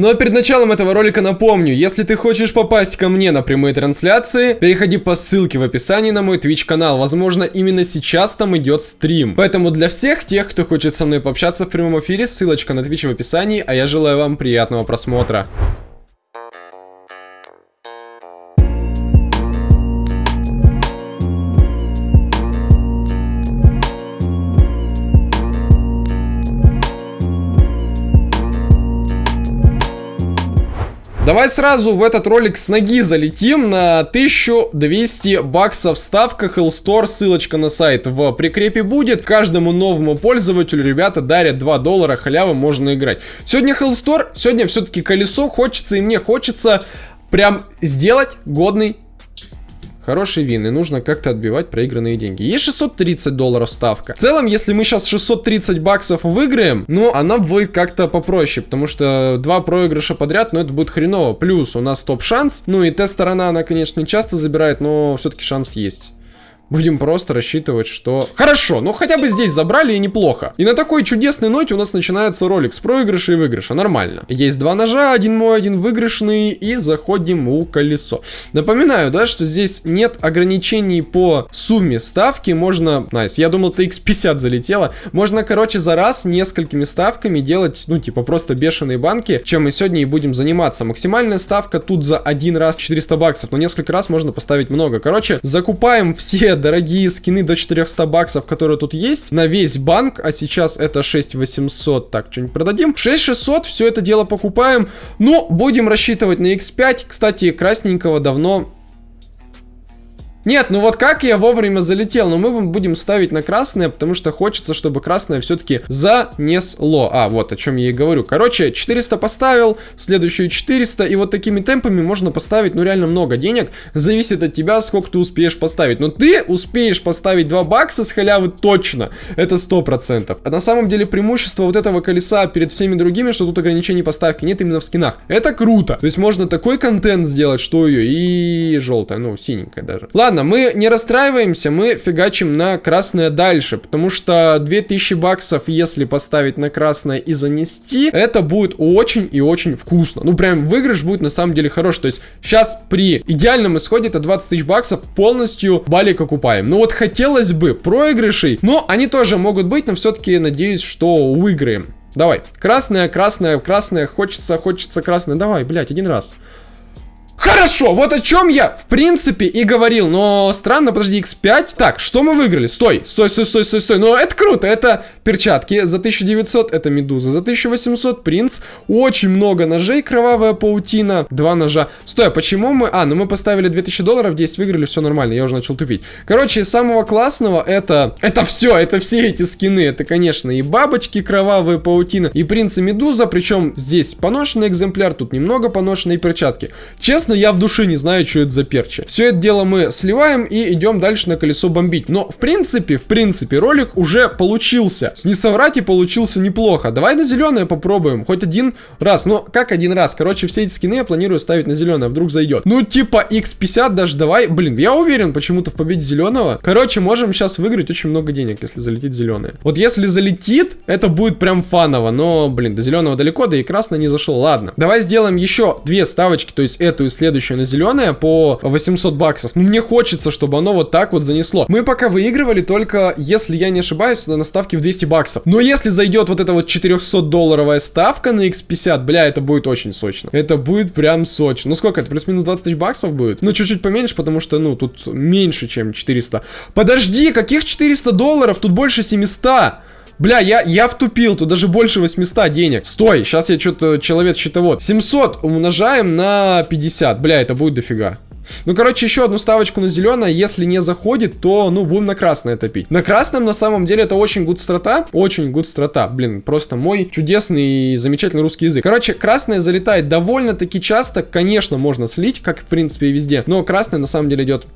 Ну а перед началом этого ролика напомню, если ты хочешь попасть ко мне на прямые трансляции, переходи по ссылке в описании на мой Twitch канал. Возможно, именно сейчас там идет стрим. Поэтому для всех тех, кто хочет со мной пообщаться в прямом эфире, ссылочка на Twitch в описании, а я желаю вам приятного просмотра. Давай сразу в этот ролик с ноги залетим на 1200 баксов ставка Hellstore, ссылочка на сайт в прикрепе будет. Каждому новому пользователю ребята дарят 2 доллара, халява можно играть. Сегодня Hellstore, сегодня все-таки колесо, хочется и мне хочется прям сделать годный Хороший вин, и нужно как-то отбивать проигранные деньги. Есть 630 долларов ставка. В целом, если мы сейчас 630 баксов выиграем, ну, она будет как-то попроще, потому что два проигрыша подряд, ну, это будет хреново. Плюс у нас топ-шанс, ну, и Т-сторона, она, конечно, не часто забирает, но все-таки шанс есть. Будем просто рассчитывать, что... Хорошо, ну хотя бы здесь забрали и неплохо. И на такой чудесной ноте у нас начинается ролик с проигрыша и выигрыша. Нормально. Есть два ножа, один мой, один выигрышный. И заходим в колесо. Напоминаю, да, что здесь нет ограничений по сумме ставки. Можно... Nice, я думал, x50 залетела. Можно, короче, за раз несколькими ставками делать, ну, типа, просто бешеные банки, чем мы сегодня и будем заниматься. Максимальная ставка тут за один раз 400 баксов, но несколько раз можно поставить много. Короче, закупаем все дорогие скины до 400 баксов, которые тут есть, на весь банк, а сейчас это 6800, так, что-нибудь продадим. 6600, все это дело покупаем, но будем рассчитывать на x5, кстати, красненького давно нет, ну вот как я вовремя залетел, но мы будем ставить на красное, потому что хочется, чтобы красное все-таки занесло. А, вот о чем я и говорю. Короче, 400 поставил, следующую 400, и вот такими темпами можно поставить, ну реально много денег. Зависит от тебя, сколько ты успеешь поставить. Но ты успеешь поставить 2 бакса с халявы точно, это 100%. А на самом деле преимущество вот этого колеса перед всеми другими, что тут ограничений поставки нет именно в скинах. Это круто. То есть можно такой контент сделать, что ее и желтая, ну синенькая даже. Ладно, ладно, мы не расстраиваемся, мы фигачим на красное дальше, потому что 2000 баксов, если поставить на красное и занести, это будет очень и очень вкусно. Ну, прям выигрыш будет на самом деле хорош. То есть, сейчас при идеальном исходе это 20 тысяч баксов полностью балик окупаем. Ну, вот хотелось бы проигрышей, но они тоже могут быть, но все-таки надеюсь, что выиграем. Давай, красное, красное, красное, хочется, хочется красное. Давай, блядь, один раз. Хорошо, вот о чем я, в принципе, и говорил, но странно, подожди, x5. Так, что мы выиграли? Стой, стой, стой, стой, стой, стой. Ну, это круто, это перчатки за 1900, это медуза, за 1800 принц, очень много ножей, кровавая паутина, два ножа. Стой, а почему мы... А, ну мы поставили 2000 долларов, 10 выиграли, все нормально, я уже начал тупить. Короче, из самого классного это... Это все, это все эти скины, это, конечно, и бабочки, кровавая паутина, и принц и медуза, причем здесь поношенный экземпляр, тут немного поношенные перчатки. Честно, честно, я в душе не знаю, что это за перчи. Все это дело мы сливаем и идем дальше на колесо бомбить. Но, в принципе, в принципе, ролик уже получился. Не соврать и получился неплохо. Давай на зеленое попробуем. Хоть один раз. Но как один раз? Короче, все эти скины я планирую ставить на зеленое. Вдруг зайдет. Ну, типа x50 даже давай. Блин, я уверен почему-то в победе зеленого. Короче, можем сейчас выиграть очень много денег, если залетит зеленое. Вот если залетит, это будет прям фаново. Но, блин, до зеленого далеко, да и красный не зашел. Ладно. Давай сделаем еще две ставочки, то есть эту и следующее на зеленое по 800 баксов. Ну, мне хочется, чтобы оно вот так вот занесло. Мы пока выигрывали только, если я не ошибаюсь, на ставке в 200 баксов. Но если зайдет вот эта вот 400-долларовая ставка на X50, бля, это будет очень сочно. Это будет прям сочно. Ну, сколько это? Плюс-минус 20 тысяч баксов будет? Ну, чуть-чуть поменьше, потому что, ну, тут меньше, чем 400. Подожди, каких 400 долларов? Тут больше 700. Бля, я, я втупил, тут даже больше 800 денег. Стой, сейчас я что-то человек счетовод. 700 умножаем на 50. Бля, это будет дофига. Ну, короче, еще одну ставочку на зеленое. Если не заходит, то, ну, будем на красное топить. На красном, на самом деле, это очень гуд страта. Очень гуд страта. Блин, просто мой чудесный и замечательный русский язык. Короче, красное залетает довольно-таки часто. Конечно, можно слить, как, в принципе, и везде. Но красное, на самом деле, идет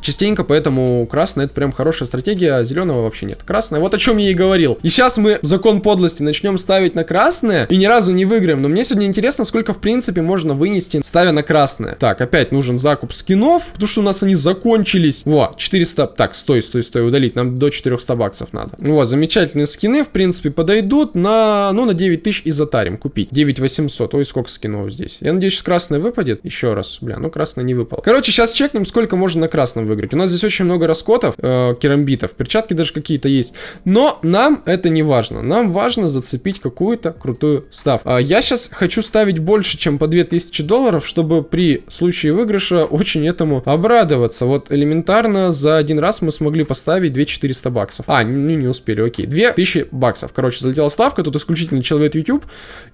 Частенько, поэтому красная это прям хорошая стратегия, а зеленого вообще нет. Красная, вот о чем я и говорил. И сейчас мы закон подлости начнем ставить на красное и ни разу не выиграем. Но мне сегодня интересно, сколько в принципе можно вынести, ставя на красное. Так, опять нужен закуп скинов, потому что у нас они закончились. Вот, 400, так, стой, стой, стой, удалить, нам до 400 баксов надо. Вот, замечательные скины, в принципе, подойдут на, ну, на 9000 и затарим купить. 9800, ой, сколько скинов здесь. Я надеюсь, красное выпадет. Еще раз, бля, ну красное не выпало. Короче, сейчас чекнем, сколько можно на красном выиграть. У нас здесь очень много раскотов, э, керамбитов, перчатки даже какие-то есть. Но нам это не важно. Нам важно зацепить какую-то крутую ставку. А я сейчас хочу ставить больше, чем по 2000 долларов, чтобы при случае выигрыша очень этому обрадоваться. Вот элементарно за один раз мы смогли поставить 2400 баксов. А, не, не успели, окей. 2000 баксов. Короче, залетела ставка, тут исключительно человек YouTube.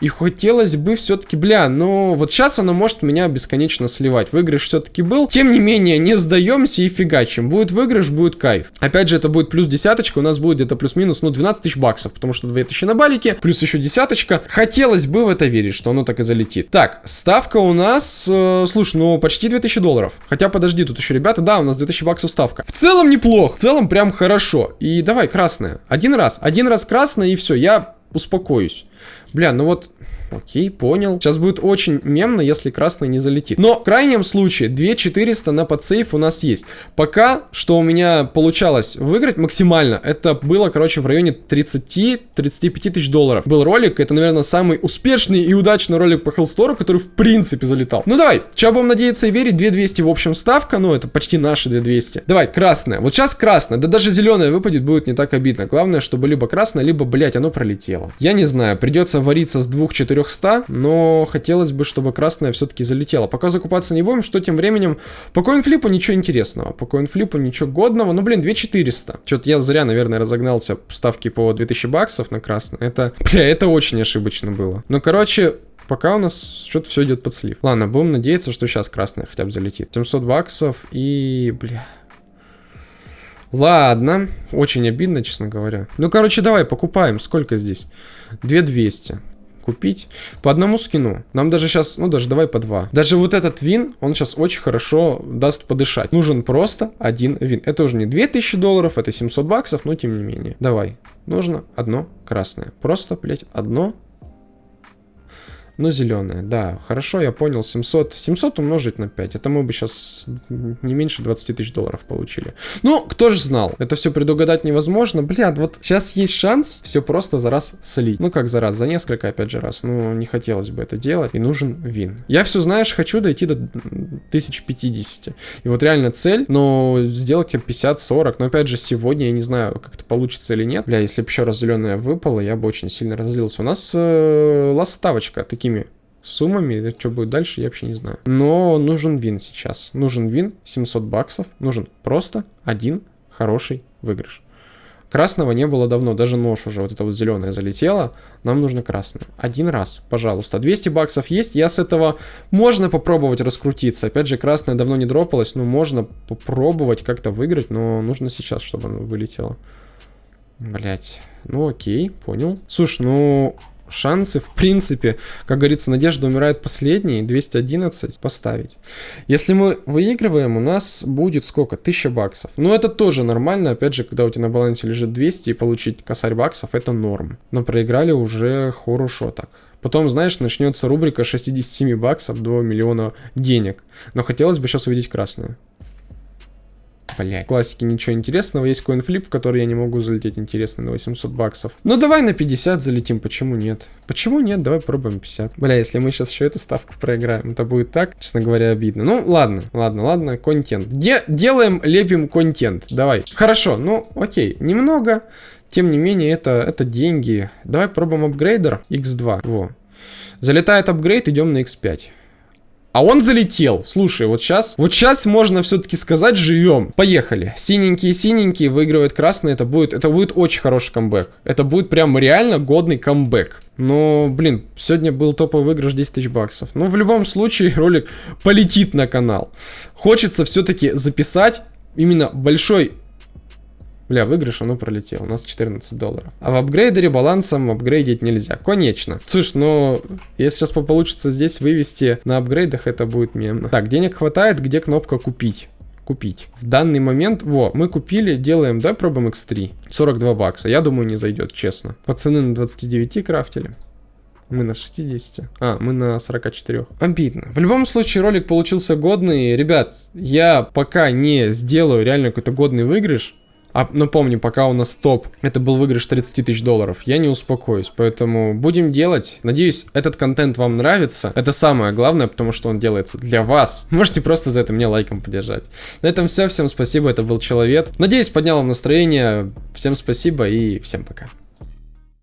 И хотелось бы все-таки, бля, но вот сейчас она может меня бесконечно сливать. Выигрыш все-таки был. Тем не менее, не сдаемся и фигачим. Будет выигрыш, будет кайф. Опять же, это будет плюс десяточка, у нас будет где-то плюс-минус, ну, 12 тысяч баксов, потому что 2000 на балике, плюс еще десяточка. Хотелось бы в это верить, что оно так и залетит. Так, ставка у нас, э, слушай, ну, почти 2000 долларов. Хотя, подожди, тут еще ребята, да, у нас 2000 баксов ставка. В целом неплохо, в целом прям хорошо. И давай, красная. Один раз, один раз красная и все, я успокоюсь. Бля, ну вот Окей, понял. Сейчас будет очень мемно, если красный не залетит. Но в крайнем случае 2400 на подсейф у нас есть. Пока, что у меня получалось выиграть максимально, это было, короче, в районе 30-35 тысяч долларов. Был ролик, это, наверное, самый успешный и удачный ролик по Hellstore, который в принципе залетал. Ну давай, сейчас будем надеяться и верить. 2200 в общем ставка, ну это почти наши 2200. Давай, красная. Вот сейчас красная, да даже зеленая выпадет, будет не так обидно. Главное, чтобы либо красная, либо, блять, оно пролетело. Я не знаю, придется вариться с двух-четырех 400, но хотелось бы, чтобы красная все-таки залетела. Пока закупаться не будем, что тем временем... По коинфлипу ничего интересного, по коинфлипу ничего годного, ну блин, 2400. Что-то я зря, наверное, разогнался ставки по 2000 баксов на красное. Это, бля, это очень ошибочно было. Ну, короче, пока у нас что-то все идет под слив. Ладно, будем надеяться, что сейчас красная хотя бы залетит. 700 баксов и, бля... Ладно, очень обидно, честно говоря. Ну, короче, давай, покупаем. Сколько здесь? 2200 купить по одному скину. Нам даже сейчас, ну даже давай по два. Даже вот этот вин, он сейчас очень хорошо даст подышать. Нужен просто один вин. Это уже не 2000 долларов, это 700 баксов, но тем не менее. Давай. Нужно одно красное. Просто, блять, одно ну, зеленая, да. Хорошо, я понял. 700. 700 умножить на 5. Это мы бы сейчас не меньше 20 тысяч долларов получили. Ну, кто же знал? Это все предугадать невозможно. Блядь, вот сейчас есть шанс все просто за раз слить. Ну, как за раз? За несколько, опять же, раз. Ну, не хотелось бы это делать. И нужен вин. Я все, знаешь, хочу дойти до 1050. И вот реально цель, но сделать 50-40. Но, опять же, сегодня я не знаю, как это получится или нет. Бля, если бы еще раз зеленая выпала, я бы очень сильно разозлился. У нас э, ластавочка такими суммами. Что будет дальше, я вообще не знаю. Но нужен вин сейчас. Нужен вин, 700 баксов. Нужен просто один хороший выигрыш. Красного не было давно, даже нож уже, вот это вот зеленое залетело. Нам нужно красное. Один раз, пожалуйста. 200 баксов есть, я с этого... Можно попробовать раскрутиться. Опять же, красное давно не дропалось, но можно попробовать как-то выиграть, но нужно сейчас, чтобы оно вылетело. Блять. Ну окей, понял. Слушай, ну шансы, в принципе, как говорится, надежда умирает последней, 211 поставить. Если мы выигрываем, у нас будет сколько? 1000 баксов. Но это тоже нормально, опять же, когда у тебя на балансе лежит 200 и получить косарь баксов, это норм. Но проиграли уже хорошо так. Потом, знаешь, начнется рубрика 67 баксов до миллиона денег. Но хотелось бы сейчас увидеть красную. Блять. Классики ничего интересного. Есть коинфлип, в который я не могу залететь интересно на 800 баксов. Ну давай на 50 залетим, почему нет? Почему нет? Давай пробуем 50. Бля, если мы сейчас еще эту ставку проиграем, это будет так, честно говоря, обидно. Ну ладно, ладно, ладно, контент. Де делаем, лепим контент. Давай. Хорошо, ну окей, немного. Тем не менее, это, это деньги. Давай пробуем апгрейдер x2. Во. Залетает апгрейд, идем на x5. А он залетел. Слушай, вот сейчас, вот сейчас можно все-таки сказать, живем. Поехали. Синенькие-синенькие выигрывают красные. Это будет, это будет очень хороший камбэк. Это будет прям реально годный камбэк. Но, блин, сегодня был топовый выигрыш 10 тысяч баксов. Но в любом случае ролик полетит на канал. Хочется все-таки записать именно большой Бля, выигрыш, оно пролетело. У нас 14 долларов. А в апгрейдере балансом апгрейдить нельзя. Конечно. Слушай, ну, если сейчас получится здесь вывести на апгрейдах, это будет мемно. Так, денег хватает, где кнопка купить? купить. В данный момент, во, мы купили, делаем, да, пробуем X3. 42 бакса, я думаю, не зайдет, честно. Пацаны на 29 крафтили. Мы на 60. А, мы на 44. Обидно. В любом случае, ролик получился годный. Ребят, я пока не сделаю реально какой-то годный выигрыш, а, напомню, пока у нас топ, это был выигрыш 30 тысяч долларов, я не успокоюсь, поэтому будем делать. Надеюсь, этот контент вам нравится. Это самое главное, потому что он делается для вас. Можете просто за это меня лайком поддержать. На этом все, всем спасибо, это был Человек. Надеюсь, поднял вам настроение. Всем спасибо и всем пока.